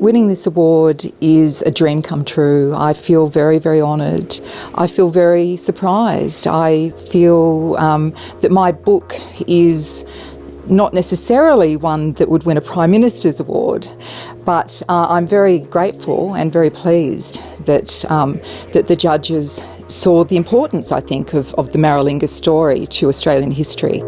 Winning this award is a dream come true. I feel very, very honoured. I feel very surprised. I feel um, that my book is not necessarily one that would win a Prime Minister's award, but uh, I'm very grateful and very pleased that um, that the judges saw the importance, I think, of, of the Maralinga story to Australian history.